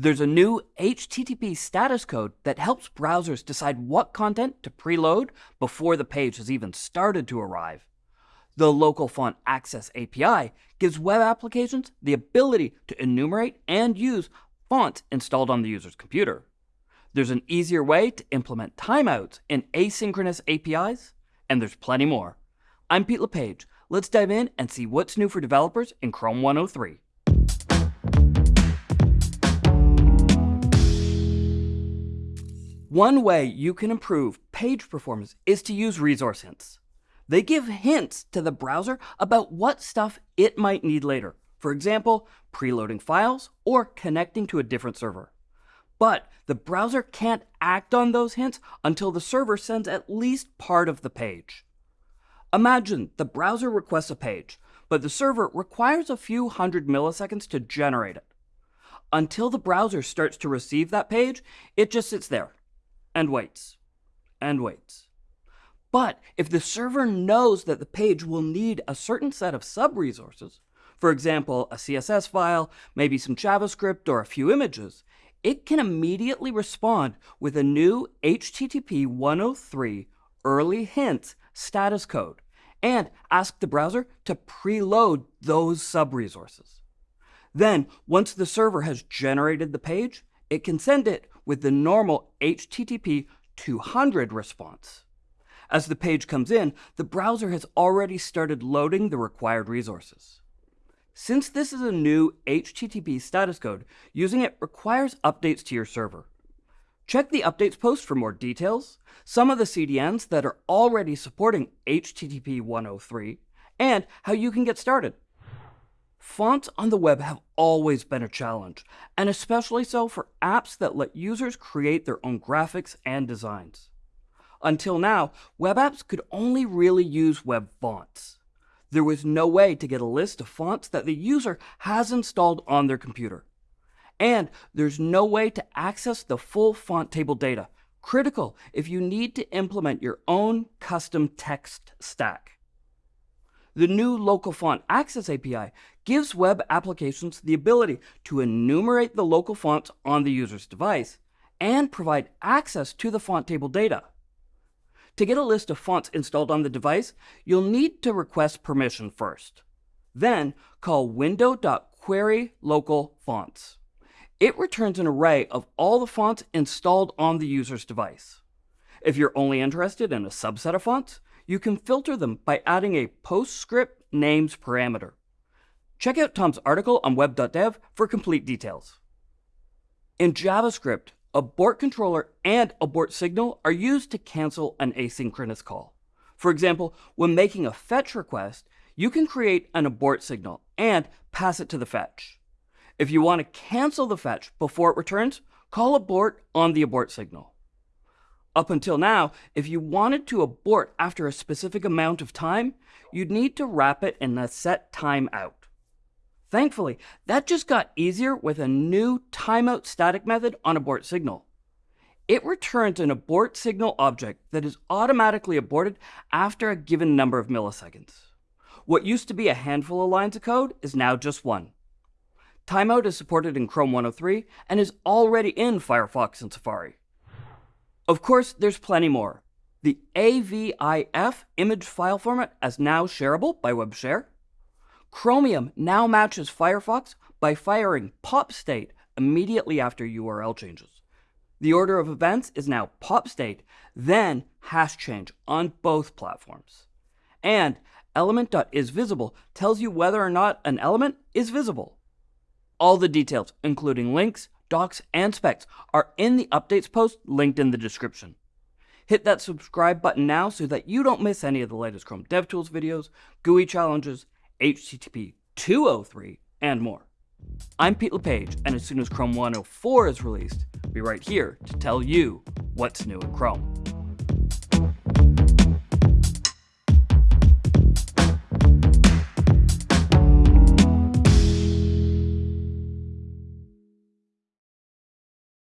There's a new HTTP status code that helps browsers decide what content to preload before the page has even started to arrive. The Local Font Access API gives web applications the ability to enumerate and use fonts installed on the user's computer. There's an easier way to implement timeouts in asynchronous APIs, and there's plenty more. I'm Pete LePage. Let's dive in and see what's new for developers in Chrome 103. One way you can improve page performance is to use resource hints. They give hints to the browser about what stuff it might need later. For example, preloading files or connecting to a different server. But the browser can't act on those hints until the server sends at least part of the page. Imagine the browser requests a page, but the server requires a few hundred milliseconds to generate it. Until the browser starts to receive that page, it just sits there, and waits and waits. But if the server knows that the page will need a certain set of sub-resources, for example, a CSS file, maybe some JavaScript, or a few images, it can immediately respond with a new HTTP 103 early hints status code and ask the browser to preload those sub-resources. Then, once the server has generated the page, it can send it with the normal HTTP 200 response. As the page comes in, the browser has already started loading the required resources. Since this is a new HTTP status code, using it requires updates to your server. Check the updates post for more details, some of the CDNs that are already supporting HTTP 103, and how you can get started. Fonts on the web have always been a challenge, and especially so for apps that let users create their own graphics and designs. Until now, web apps could only really use web fonts. There was no way to get a list of fonts that the user has installed on their computer. And there's no way to access the full font table data, critical if you need to implement your own custom text stack. The new Local Font Access API gives web applications the ability to enumerate the local fonts on the user's device and provide access to the font table data. To get a list of fonts installed on the device, you'll need to request permission first. Then call window.queryLocalFonts. It returns an array of all the fonts installed on the user's device. If you're only interested in a subset of fonts, you can filter them by adding a PostScript names parameter. Check out Tom's article on web.dev for complete details. In JavaScript, abort controller and abort signal are used to cancel an asynchronous call. For example, when making a fetch request, you can create an abort signal and pass it to the fetch. If you want to cancel the fetch before it returns, call abort on the abort signal. Up until now, if you wanted to abort after a specific amount of time, you'd need to wrap it in a set timeout. Thankfully, that just got easier with a new timeout static method on abort signal. It returns an abort signal object that is automatically aborted after a given number of milliseconds. What used to be a handful of lines of code is now just one. Timeout is supported in Chrome 103 and is already in Firefox and Safari. Of course, there's plenty more. The AVIF image file format is now shareable by WebShare. Chromium now matches Firefox by firing pop state immediately after URL changes. The order of events is now pop state, then hash change on both platforms. And element.isVisible tells you whether or not an element is visible. All the details, including links, docs, and specs are in the updates post linked in the description. Hit that subscribe button now so that you don't miss any of the latest Chrome DevTools videos, GUI challenges, HTTP 203, and more. I'm Pete LePage, and as soon as Chrome 104 is released, I'll be right here to tell you what's new in Chrome.